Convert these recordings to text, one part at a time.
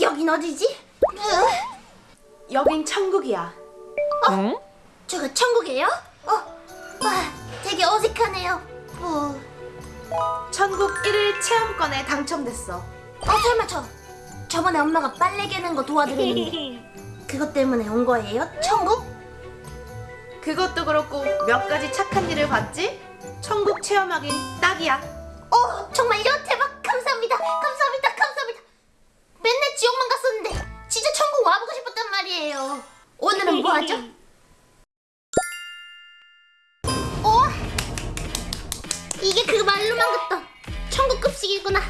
여긴 어디지? 으, 여긴 천국이야. 응? 저거 천국이에요? 어, 와, 되게 어색하네요. 어, 천국 1일 체험권에 당첨됐어. 어 설마 저 저번에 엄마가 빨래 개는 거 도와드렸는데 그것 때문에 온 거예요? 천국? 그것도 그렇고 몇 가지 착한 일을 봤지? 천국 체험하긴 딱이야. 어, 정말요? 대박! 감사합니다. 감사합니다. 맨날 지옥만 갔었는데 진짜 천국 와보고 싶었단 말이에요. 오늘은 뭐 하죠? 어? 이게 그 말로만 듣던 천국 급식이구나.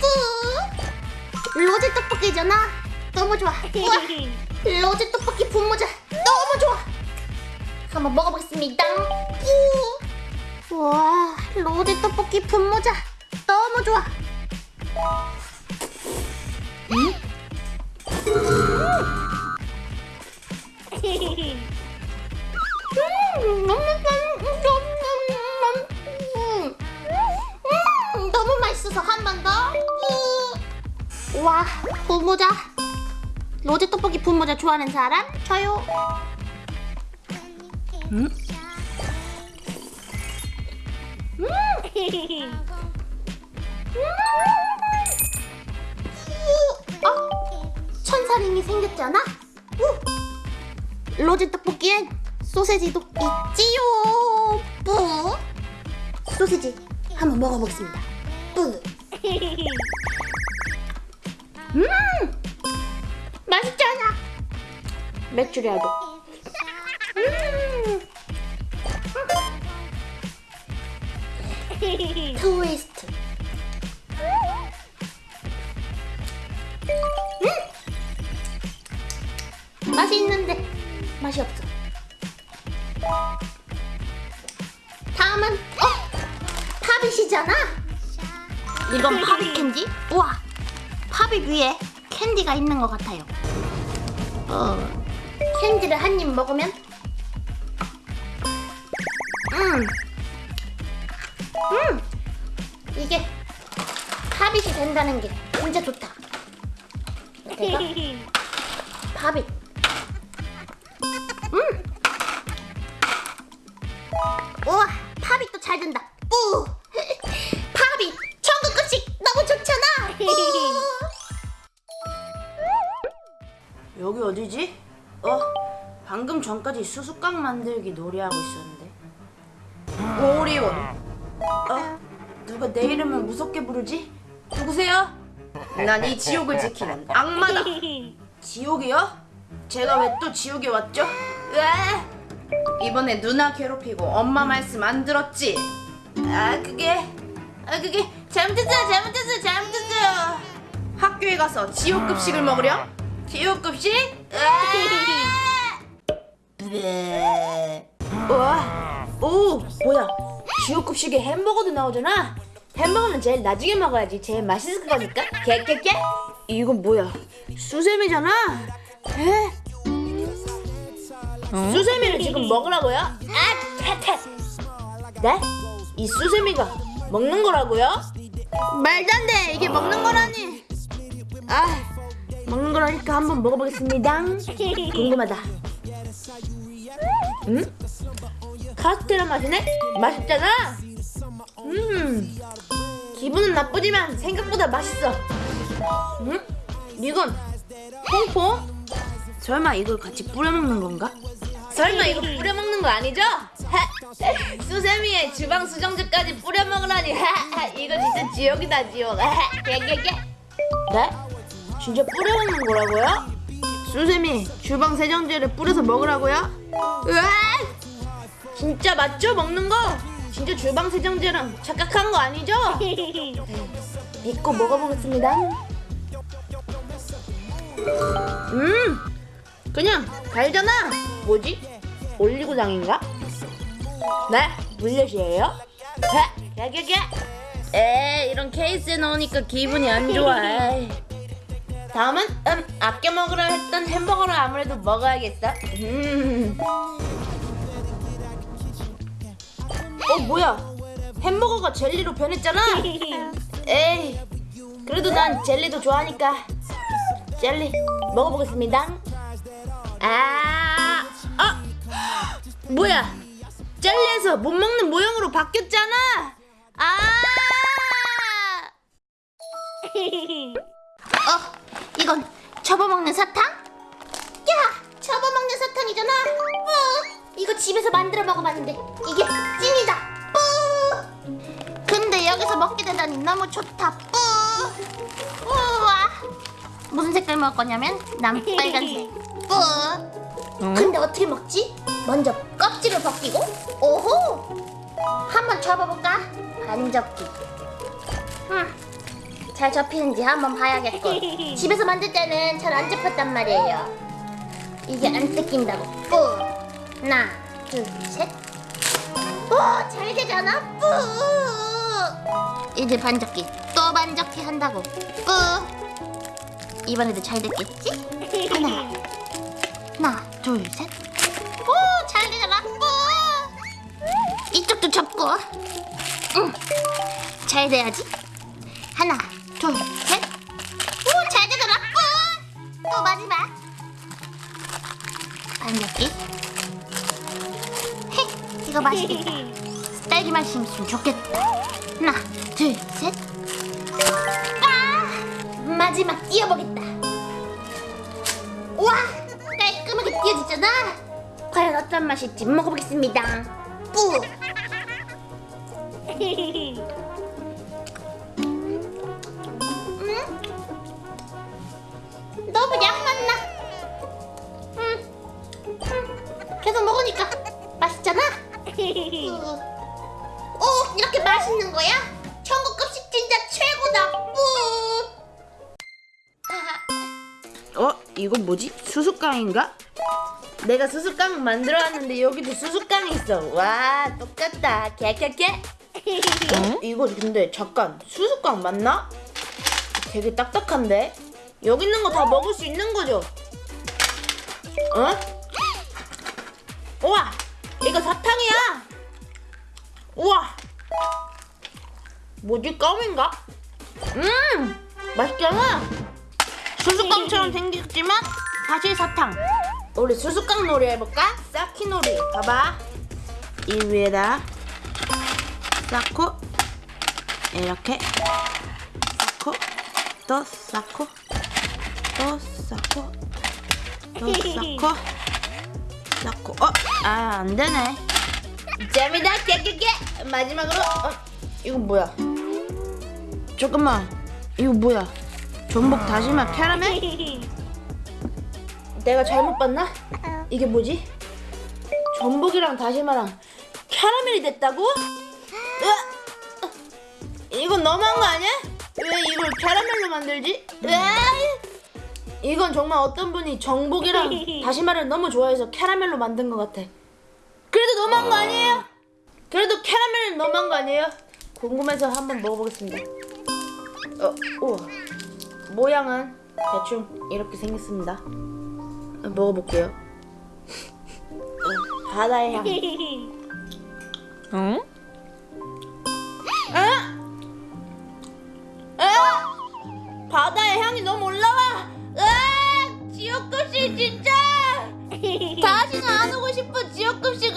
뿌! 로제 떡볶이잖아. 너무 좋아. 우와! 로제 떡볶이 분모자 너무 좋아. 한번 먹어보겠습니다. 뿌! 우와, 로제 떡볶이 분모자 너무 좋아. 음, 너무 음, 음, 맛있어서 한 번 더. 우. 와, 분모자. 로제 떡볶이 분모자 좋아하는 사람? 저요. 응? 어? 생겼잖아? 우! 로제 떡볶이엔 소세지도 있지요. 뿌. 소세지 한번 먹어보겠습니다. 뿌. 음, 맛있잖아. 맥주라도. 음. 트위스트. 맛이 있는데 맛이 없어. 다음은 어 팝잇이잖아. 이건 Pop It 캔디? 우와 Pop It 위에 캔디가 있는 것 같아요. 어 캔디를 한 입 먹으면 음. 음! 이게 팝잇이 된다는 게 진짜 좋다. 내가 Pop It. 잘 된다. 뿌! 팝잇! 천국 급식 너무 좋잖아! 여기 어디지? 어? 방금 전까지 수수깡 만들기 놀이하고 있었는데. 오리온. 어? 누가 내 이름을 무섭게 부르지? 누구세요? 난 이 지옥을 지키는 악마다. 지옥이요? 제가 왜 또 지옥에 왔죠? 왜? 이번에 누나 괴롭히고 엄마 말씀 안 들었지? 아 그게 아 그게 잘못했어요 잘못했어요 잘못했어요 학교에 가서 지옥 급식을 먹으렴? 지옥 급식? 와, 오 뭐야? 지옥 급식에 햄버거도 나오잖아? 햄버거는 제일 나중에 먹어야지. 제일 맛있을 거니까. 깨깨깨 이건 뭐야? 수세미잖아? 에? 수세미를 지금 먹으라고요? 아, 퇴퇴. 네? 이 수세미가 먹는 거라고요? 말도 안 돼. 이게 먹는 거라니. 아, 먹는 거라니까 한번 먹어보겠습니다. 궁금하다. 음? 카스테라 맛이네? 맛있잖아. 음, 기분은 나쁘지만 생각보다 맛있어. 음? 이건 퐁퐁? 설마 이걸 같이 뿌려 먹는 건가? 설마 이거 뿌려 먹는 거 아니죠? 수세미에 주방 수정제까지 뿌려 먹으라니 이거 진짜 지옥이다 지옥 개개개 네? 진짜 뿌려 먹는 거라고요? 수세미 주방 세정제를 뿌려서 먹으라고요? 으아! 진짜 맞죠 먹는 거? 진짜 주방 세정제랑 착각한 거 아니죠? 믿고 먹어보겠습니다 음 그냥 달잖아 뭐지? 올리고당인가? 네? 물엿이에요? 네? 개개 개 에 이런 케이스에 넣으니까 기분이 안 좋아. 다음은 음 아껴 먹으려 했던 햄버거를 아무래도 먹어야겠어 음. 어 뭐야 햄버거가 젤리로 변했잖아 에이 그래도 난 젤리도 좋아하니까 젤리 먹어보겠습니다. 아, 아, 뭐야? 젤리에서 못 먹는 모양으로 바뀌었잖아. 아, 어, 이건 접어먹는 사탕? 야, 접어먹는 사탕이잖아. 어, 이거 집에서 만들어 먹어봤는데 이게 찐이다. 뿌. 근데 여기서 먹게 되다니 너무 좋다. 뿌. 우와. 무슨 색깔 먹을 거냐면 난 빨간색. 뿌. 근데 어떻게 먹지? 먼저 껍질을 벗기고. 오호. 한번 접어볼까? 반 접기. 음. 잘 접히는지 한번 봐야겠고 집에서 만들 때는 잘 안 접혔단 말이에요 이게 안 뜯긴다고 뿌 하나 둘셋 오잘 되잖아 뿌 이제 반접기 또 반접기 한다고 뿌 이번에도 잘 됐겠지? 하나 하나 둘 셋 오 잘 되잖아 뿌 이쪽도 접고 응 잘 돼야지 하나, 둘, 셋. 오, 잘 되더라. 뿡! 또 마지막. 반격기. 헤, 이거 맛있겠다. 딸기 맛이 있으면 좋겠다. 하나, 둘, 셋. 아! 마지막 띄어보겠다. 와, 띄어졌잖아. 과연 어떤 맛일지 먹어보겠습니다. 뿌. 음? 너무 양 맛나. 음. 음. 계속 먹으니까 맛있잖아. 음. 오, 이렇게 맛있는 거야? 천국 급 식 진짜 최고다. 뿌. 어? 이건 뭐지? 수수깡인가? 내가 수수깡 만들어왔는데 여기도 수수깡이 있어. 와, 똑같다. 개개개. 어? 이거 근데 잠깐 수수깡 맞나? 되게 딱딱한데? 여기 있는 거 다 먹을 수 있는 거죠? 어? 우와, 이거 사탕이야. 우와, 뭐지 껌인가? 음, 맛있잖아. 수수깡처럼 생겼지만 사실 사탕. 우리 수수깡 놀이 해볼까? 쌓기 놀이. 봐봐. 이 위에다 쌓고 이렇게 쌓고 또 쌓고 또 쌓고 또 쌓고 쌓고 어? 아 안되네 재미다 깨깨깨 마지막으로 어? 이거 뭐야 잠깐만 이거 뭐야 전복 다시마 캐러멜? 내가 잘못 봤나? 이게 뭐지? 전복이랑 다시마랑 캐러멜이 됐다고? 으아! 이건 너무한 거 아니야? 왜 이걸 캐러멜로 만들지? 으아! 이건 정말 어떤 분이 전복이랑 다시마를 너무 좋아해서 캐러멜로 만든 것 같아. 그래도 너무한 거 아니에요? 그래도 캐러멜은 너무한 거 아니에요? 궁금해서 한번 먹어보겠습니다. 어, 우와. 모양은 대충 이렇게 생겼습니다. 먹어볼게요 바다의 향 응? 아! 아! 바다의 향이 너무 올라와 아! 지옥급식 진짜 다시는 안 오고 싶어 지옥급식